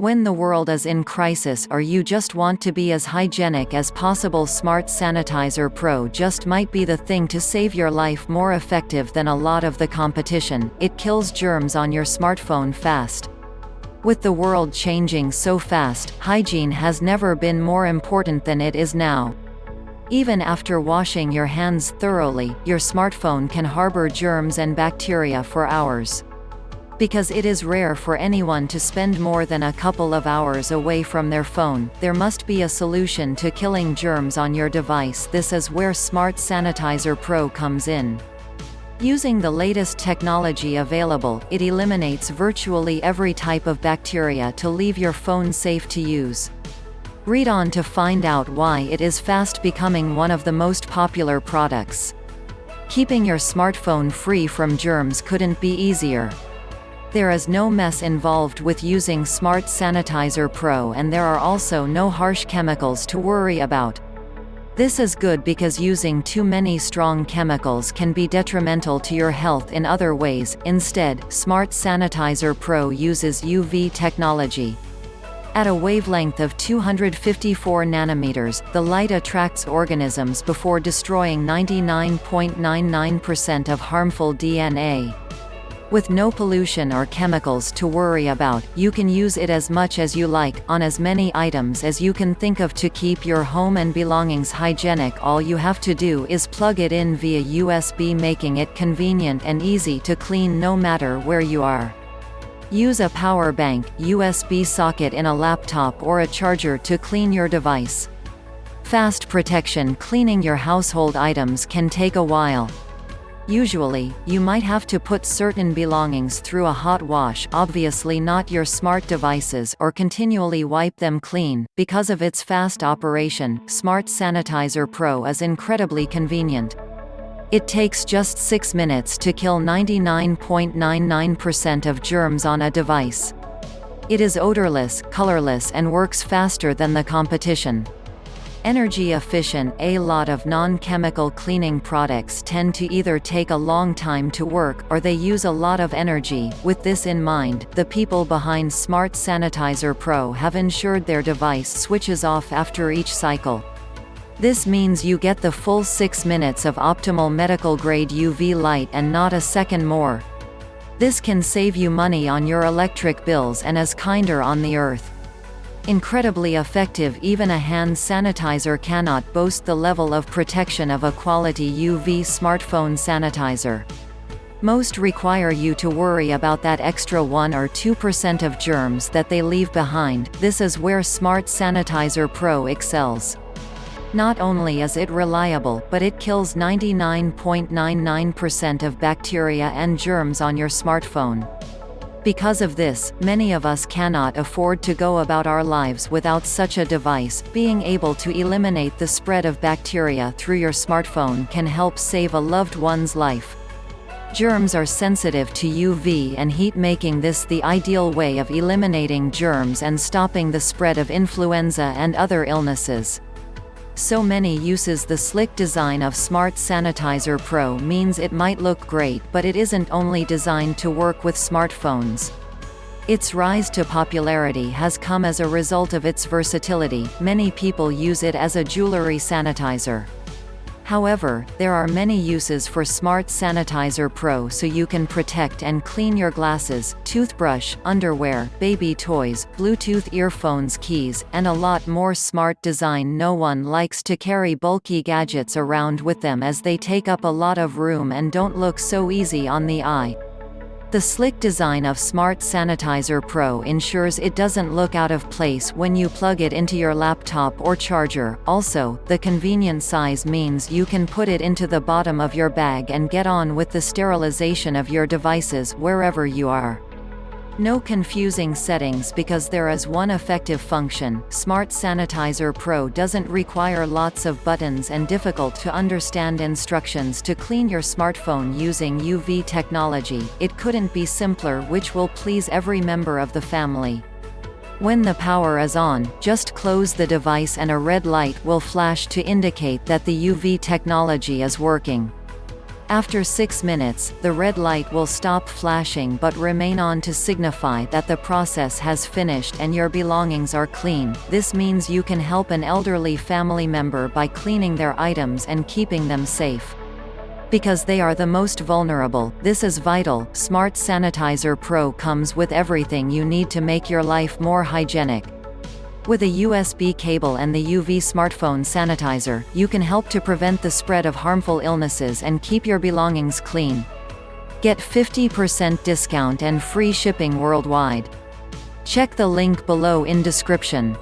When the world is in crisis or you just want to be as hygienic as possible Smart Sanitizer Pro just might be the thing to save your life more effective than a lot of the competition, it kills germs on your smartphone fast. With the world changing so fast, hygiene has never been more important than it is now. Even after washing your hands thoroughly, your smartphone can harbor germs and bacteria for hours. Because it is rare for anyone to spend more than a couple of hours away from their phone, there must be a solution to killing germs on your device this is where Smart Sanitizer Pro comes in. Using the latest technology available, it eliminates virtually every type of bacteria to leave your phone safe to use. Read on to find out why it is fast becoming one of the most popular products. Keeping your smartphone free from germs couldn't be easier. There is no mess involved with using Smart Sanitizer Pro and there are also no harsh chemicals to worry about. This is good because using too many strong chemicals can be detrimental to your health in other ways, instead, Smart Sanitizer Pro uses UV technology. At a wavelength of 254 nanometers, the light attracts organisms before destroying 99.99% of harmful DNA. With no pollution or chemicals to worry about, you can use it as much as you like, on as many items as you can think of to keep your home and belongings hygienic all you have to do is plug it in via USB making it convenient and easy to clean no matter where you are. Use a power bank, USB socket in a laptop or a charger to clean your device. Fast protection cleaning your household items can take a while. Usually, you might have to put certain belongings through a hot wash obviously not your smart devices or continually wipe them clean. Because of its fast operation, Smart Sanitizer Pro is incredibly convenient. It takes just 6 minutes to kill 99.99% of germs on a device. It is odorless, colorless and works faster than the competition. Energy efficient A lot of non-chemical cleaning products tend to either take a long time to work, or they use a lot of energy. With this in mind, the people behind Smart Sanitizer Pro have ensured their device switches off after each cycle. This means you get the full 6 minutes of optimal medical-grade UV light and not a second more. This can save you money on your electric bills and is kinder on the earth. Incredibly effective even a hand sanitizer cannot boast the level of protection of a quality UV smartphone sanitizer. Most require you to worry about that extra 1 or 2% of germs that they leave behind, this is where Smart Sanitizer Pro excels. Not only is it reliable but it kills 99.99% of bacteria and germs on your smartphone. Because of this, many of us cannot afford to go about our lives without such a device. Being able to eliminate the spread of bacteria through your smartphone can help save a loved one's life. Germs are sensitive to UV and heat making this the ideal way of eliminating germs and stopping the spread of influenza and other illnesses so many uses the slick design of Smart Sanitizer Pro means it might look great but it isn't only designed to work with smartphones. Its rise to popularity has come as a result of its versatility, many people use it as a jewelry sanitizer. However, there are many uses for Smart Sanitizer Pro so you can protect and clean your glasses, toothbrush, underwear, baby toys, Bluetooth earphones keys, and a lot more smart design no one likes to carry bulky gadgets around with them as they take up a lot of room and don't look so easy on the eye. The slick design of Smart Sanitizer Pro ensures it doesn't look out of place when you plug it into your laptop or charger. Also, the convenient size means you can put it into the bottom of your bag and get on with the sterilization of your devices wherever you are. No confusing settings because there is one effective function. Smart Sanitizer Pro doesn't require lots of buttons and difficult to understand instructions to clean your smartphone using UV technology. It couldn't be simpler which will please every member of the family. When the power is on, just close the device and a red light will flash to indicate that the UV technology is working. After 6 minutes, the red light will stop flashing but remain on to signify that the process has finished and your belongings are clean. This means you can help an elderly family member by cleaning their items and keeping them safe. Because they are the most vulnerable, this is vital. Smart Sanitizer Pro comes with everything you need to make your life more hygienic. With a USB cable and the UV smartphone sanitizer, you can help to prevent the spread of harmful illnesses and keep your belongings clean. Get 50% discount and free shipping worldwide. Check the link below in description.